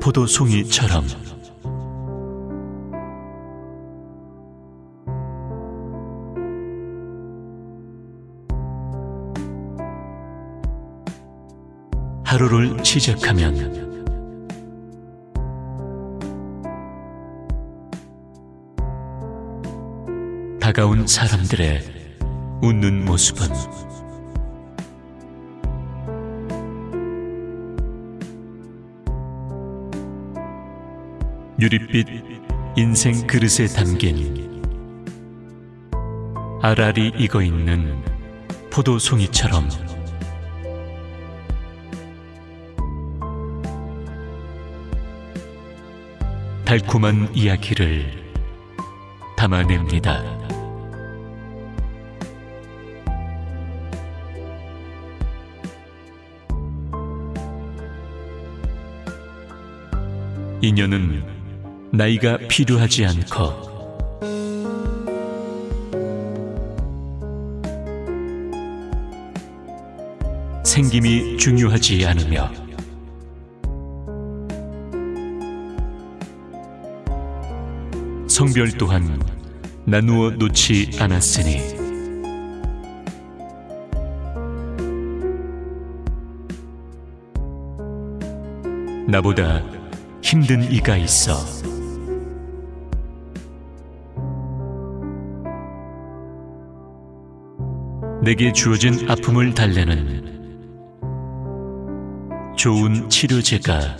포도송이처럼. 하루를 시작하면 다가온 사람들의 웃는 모습은 유릿빛 인생 그릇에 담긴 알알이 익어 있는 포도송이처럼 달콤한 이야기를 담아냅니다. 인연은 나이가 필요하지 않고. 생김이 중요하지 않으며. 성별 또한 나누어 놓지 않았으니. 나보다 힘든 이가 있어 내게 주어진 아픔을 달래는 좋은 치료제가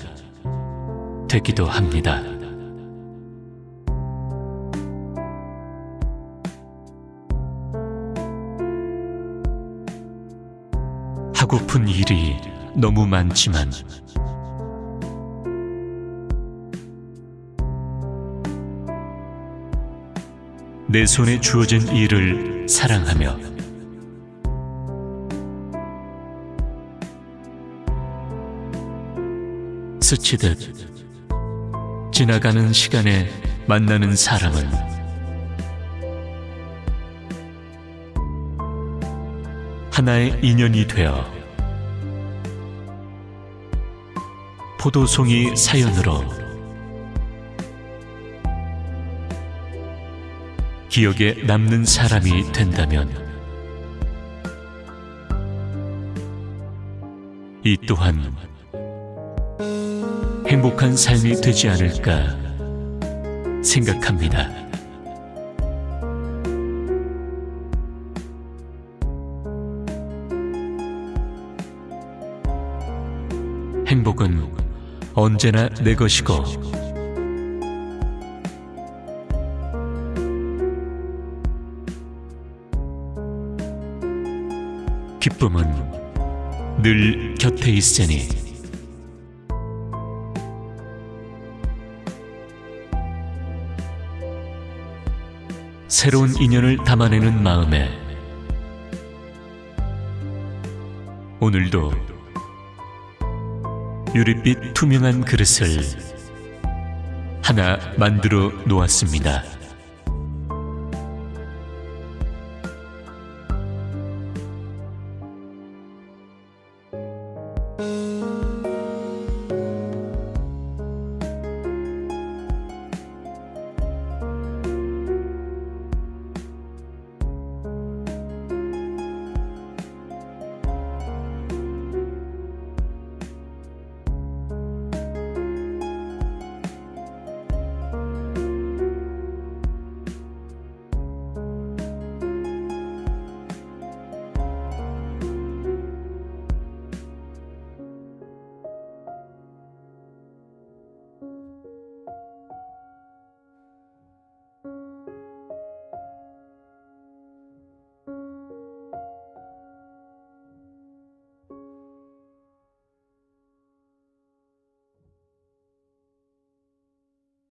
되기도 합니다. 하고픈 일이 너무 많지만 내 손에 주어진 일을 사랑하며 스치듯 지나가는 시간에 만나는 사람은 하나의 인연이 되어 포도송이 사연으로 기억에 남는 사람이 된다면 이 또한 행복한 삶이 되지 않을까 생각합니다. 행복은 언제나 내 것이고 기쁨은 늘 곁에 있으니 새로운 인연을 담아내는 마음에 오늘도 유릿빛 투명한 그릇을 하나 만들어 놓았습니다.